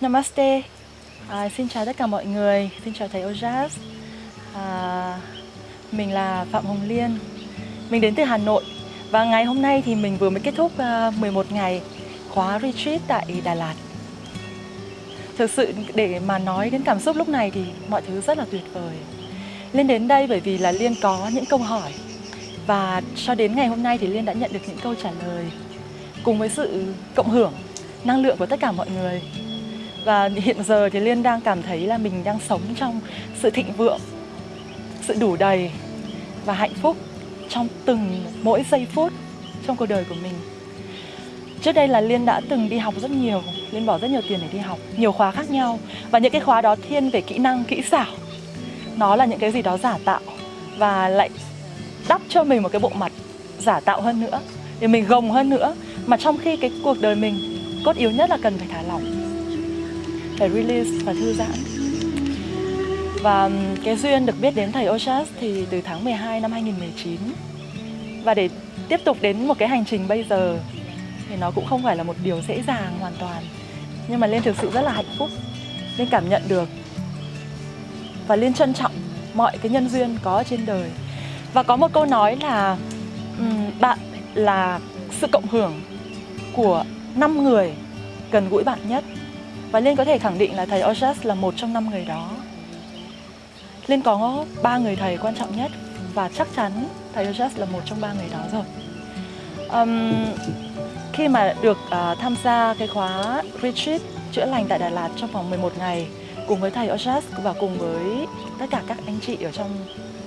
Namaste, à, xin chào tất cả mọi người, xin chào thầy Ojas. à, Mình là Phạm Hồng Liên, mình đến từ Hà Nội. Và ngày hôm nay thì mình vừa mới kết thúc à, uh, 11 ngày khóa retreat tại Đà Lạt. Thực sự để mà nói đến cảm xúc lúc này thì mọi thứ rất là tuyệt vời. Liên đến đây bởi vì là Liên có những câu hỏi. Và cho đến ngày hôm nay thì Liên đã nhận được những câu trả lời Cùng với sự cộng hưởng năng lượng của tất cả mọi người và hiện giờ thì Liên đang cảm thấy là mình đang sống trong sự thịnh vượng, sự đủ đầy và hạnh phúc trong từng mỗi giây phút trong cuộc đời của mình. Trước đây là Liên đã từng đi học rất nhiều, Liên bỏ rất nhiều tiền để đi học, nhiều khóa khác nhau và những cái khóa đó thiên về kỹ năng, kỹ xảo. Nó là những cái gì đó giả tạo và lại đắp cho mình một cái bộ mặt giả tạo hơn nữa để mình gồng hơn nữa mà trong khi cái cuộc đời mình cốt yếu nhất là cần phải thả lỏng phải release và thư giãn. Và cái duyên được biết đến thầy Oshas thì từ tháng 12 năm 2019 và để tiếp tục đến một cái hành trình bây giờ thì nó cũng không phải là một điều dễ dàng hoàn toàn. Nhưng mà Liên thực sự rất là hạnh phúc, Liên cảm nhận được và Liên trân trọng mọi cái nhân duyên có trên đời. Và có một câu nói là bạn là sự cộng hưởng của năm người gần gũi bạn nhất và Liên có thể khẳng định là thầy Ojas là một trong năm người đó. Liên có ba người thầy quan trọng nhất và chắc chắn thầy Ojas là một trong ba người đó rồi. Um, Khi mà được uh, tham gia cái khóa retreat chữa lành tại Đà Lạt trong vòng 11 ngày cùng với thầy Ojas và cùng với tất cả các anh chị ở trong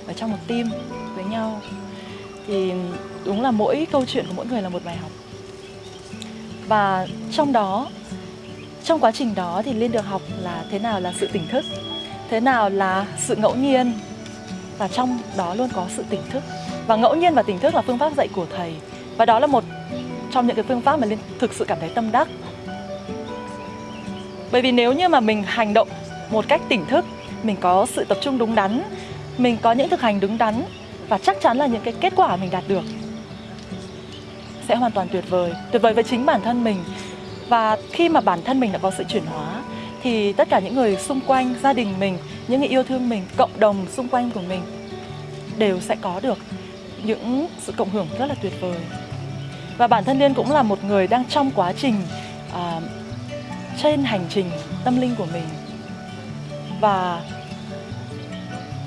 ở trong một team với nhau thì đúng là mỗi câu chuyện của mỗi người là một bài học. Và trong đó trong quá trình đó thì Liên được học là thế nào là sự tỉnh thức, Thế nào là sự ngẫu nhiên. Và trong đó luôn có sự tỉnh thức. Và ngẫu nhiên và tỉnh thức là phương pháp dạy của thầy. Và đó là một trong những cái phương pháp mà Liên thực sự cảm thấy tâm đắc. Bởi vì nếu như mà mình hành động một cách tỉnh thức, Mình có sự tập trung đúng đắn, Mình có những thực hành đúng đắn, Và chắc chắn là những cái kết quả mình đạt được Sẽ hoàn toàn tuyệt vời. Tuyệt vời với chính bản thân mình và khi mà bản thân mình đã có sự chuyển hóa thì tất cả những người xung quanh, gia đình mình, những người yêu thương mình, cộng đồng xung quanh của mình đều sẽ có được những sự cộng hưởng rất là tuyệt vời. Và bản thân Liên cũng là một người đang trong quá trình uh, trên hành trình tâm linh của mình và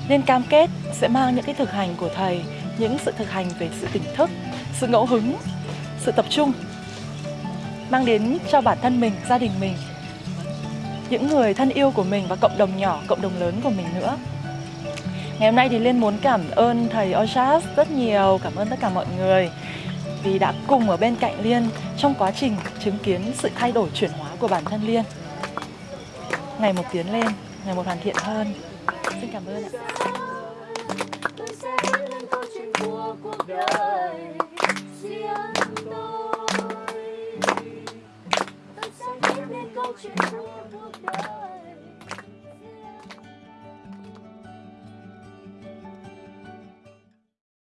Liên cam kết sẽ mang những cái thực hành của thầy, những sự thực hành về sự tỉnh thức, sự ngẫu hứng, sự tập trung mang đến cho bản thân mình, gia đình mình những người thân yêu của mình và cộng đồng nhỏ, cộng đồng lớn của mình nữa. Ngày hôm nay thì Liên muốn cảm ơn thầy Oshas rất nhiều, cảm ơn tất cả mọi người vì đã cùng ở bên cạnh Liên trong quá trình chứng kiến sự thay đổi chuyển hóa của bản thân Liên. Ngày một tiến lên, ngày một hoàn thiện hơn. Xin cảm ơn ạ.